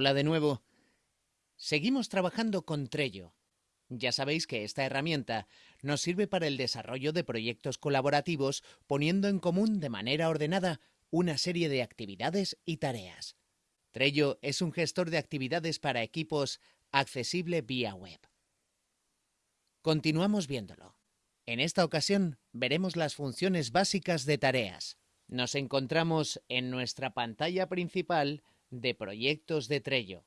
Hola de nuevo. Seguimos trabajando con Trello. Ya sabéis que esta herramienta nos sirve para el desarrollo de proyectos colaborativos poniendo en común de manera ordenada una serie de actividades y tareas. Trello es un gestor de actividades para equipos accesible vía web. Continuamos viéndolo. En esta ocasión veremos las funciones básicas de tareas. Nos encontramos en nuestra pantalla principal de proyectos de Trello.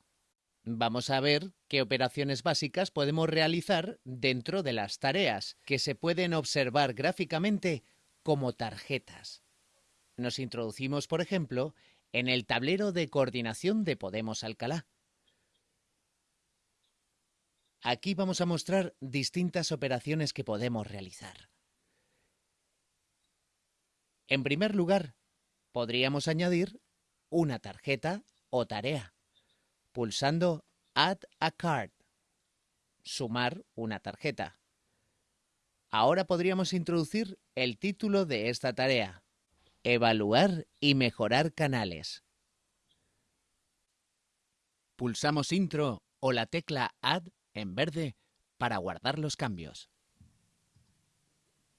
Vamos a ver qué operaciones básicas podemos realizar dentro de las tareas, que se pueden observar gráficamente como tarjetas. Nos introducimos, por ejemplo, en el tablero de coordinación de Podemos Alcalá. Aquí vamos a mostrar distintas operaciones que podemos realizar. En primer lugar, podríamos añadir una tarjeta o tarea, pulsando Add a Card, sumar una tarjeta. Ahora podríamos introducir el título de esta tarea, Evaluar y mejorar canales. Pulsamos Intro o la tecla Add en verde para guardar los cambios.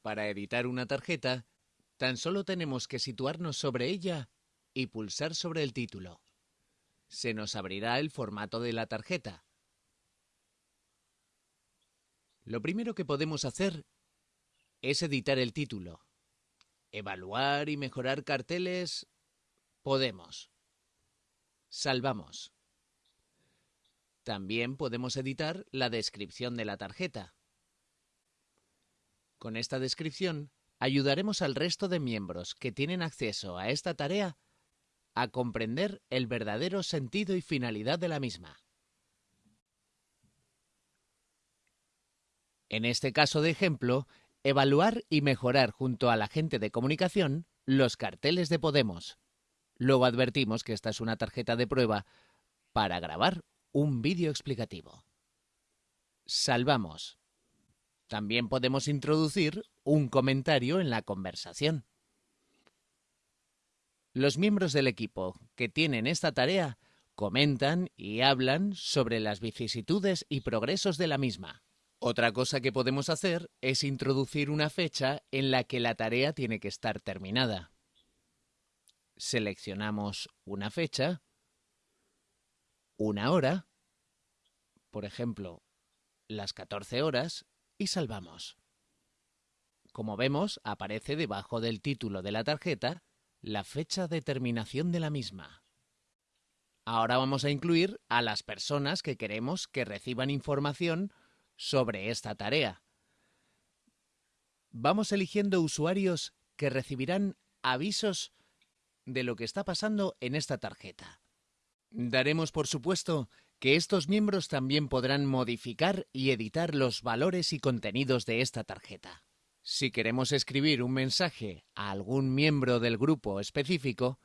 Para editar una tarjeta, tan solo tenemos que situarnos sobre ella y pulsar sobre el título. Se nos abrirá el formato de la tarjeta. Lo primero que podemos hacer es editar el título. Evaluar y mejorar carteles. Podemos. Salvamos. También podemos editar la descripción de la tarjeta. Con esta descripción ayudaremos al resto de miembros que tienen acceso a esta tarea a comprender el verdadero sentido y finalidad de la misma. En este caso de ejemplo, evaluar y mejorar junto a la gente de comunicación los carteles de Podemos. Luego advertimos que esta es una tarjeta de prueba para grabar un vídeo explicativo. Salvamos. También podemos introducir un comentario en la conversación. Los miembros del equipo que tienen esta tarea comentan y hablan sobre las vicisitudes y progresos de la misma. Otra cosa que podemos hacer es introducir una fecha en la que la tarea tiene que estar terminada. Seleccionamos una fecha una hora, por ejemplo, las 14 horas, y salvamos. Como vemos, aparece debajo del título de la tarjeta la fecha de terminación de la misma. Ahora vamos a incluir a las personas que queremos que reciban información sobre esta tarea. Vamos eligiendo usuarios que recibirán avisos de lo que está pasando en esta tarjeta. Daremos por supuesto que estos miembros también podrán modificar y editar los valores y contenidos de esta tarjeta. Si queremos escribir un mensaje a algún miembro del grupo específico,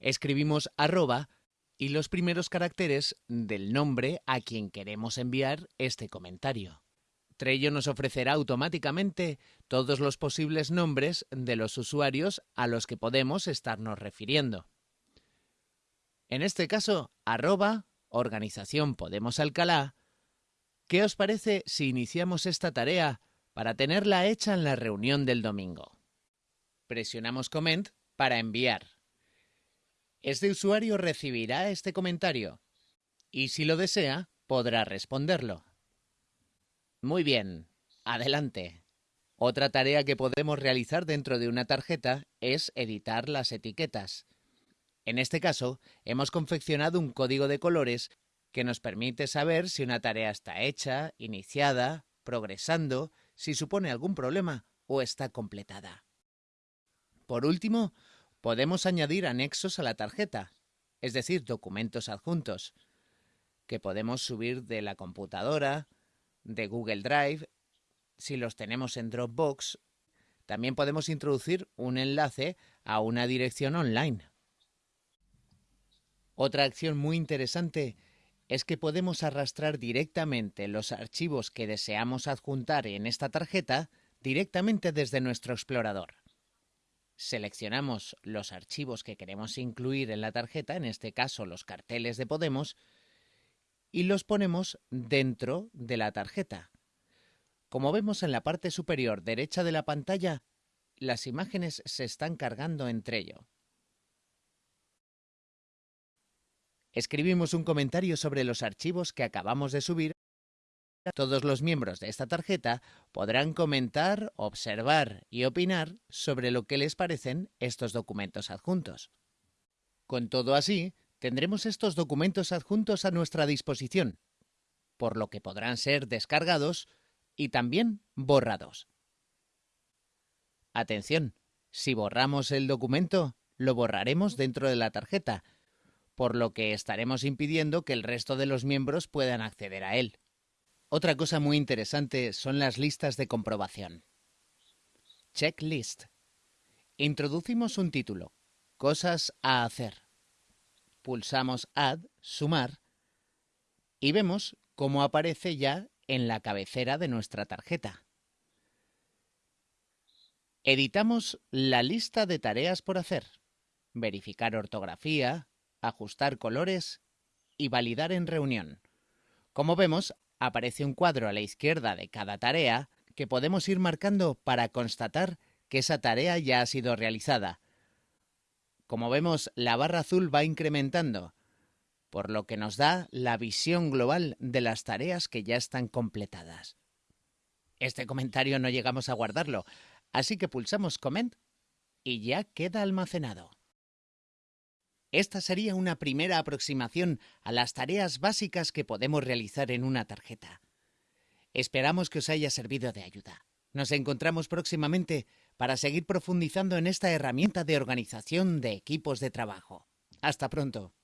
escribimos arroba y los primeros caracteres del nombre a quien queremos enviar este comentario. Trello nos ofrecerá automáticamente todos los posibles nombres de los usuarios a los que podemos estarnos refiriendo. En este caso, arroba Organización Podemos Alcalá. ¿Qué os parece si iniciamos esta tarea para tenerla hecha en la reunión del domingo? Presionamos Comment para enviar. Este usuario recibirá este comentario y si lo desea, podrá responderlo. Muy bien, adelante. Otra tarea que podemos realizar dentro de una tarjeta es editar las etiquetas. En este caso, hemos confeccionado un código de colores que nos permite saber si una tarea está hecha, iniciada, progresando, si supone algún problema o está completada. Por último, podemos añadir anexos a la tarjeta, es decir, documentos adjuntos, que podemos subir de la computadora, de Google Drive, si los tenemos en Dropbox. También podemos introducir un enlace a una dirección online. Otra acción muy interesante es que podemos arrastrar directamente los archivos que deseamos adjuntar en esta tarjeta directamente desde nuestro explorador. Seleccionamos los archivos que queremos incluir en la tarjeta, en este caso los carteles de Podemos, y los ponemos dentro de la tarjeta. Como vemos en la parte superior derecha de la pantalla, las imágenes se están cargando entre ello. Escribimos un comentario sobre los archivos que acabamos de subir. Todos los miembros de esta tarjeta podrán comentar, observar y opinar sobre lo que les parecen estos documentos adjuntos. Con todo así, tendremos estos documentos adjuntos a nuestra disposición, por lo que podrán ser descargados y también borrados. Atención, si borramos el documento, lo borraremos dentro de la tarjeta, por lo que estaremos impidiendo que el resto de los miembros puedan acceder a él. Otra cosa muy interesante son las listas de comprobación. Checklist. Introducimos un título, Cosas a hacer. Pulsamos Add, Sumar, y vemos cómo aparece ya en la cabecera de nuestra tarjeta. Editamos la lista de tareas por hacer. Verificar ortografía, ajustar colores y validar en reunión. Como vemos, aparece un cuadro a la izquierda de cada tarea que podemos ir marcando para constatar que esa tarea ya ha sido realizada. Como vemos, la barra azul va incrementando, por lo que nos da la visión global de las tareas que ya están completadas. Este comentario no llegamos a guardarlo, así que pulsamos Comment y ya queda almacenado. Esta sería una primera aproximación a las tareas básicas que podemos realizar en una tarjeta. Esperamos que os haya servido de ayuda. Nos encontramos próximamente para seguir profundizando en esta herramienta de organización de equipos de trabajo. Hasta pronto.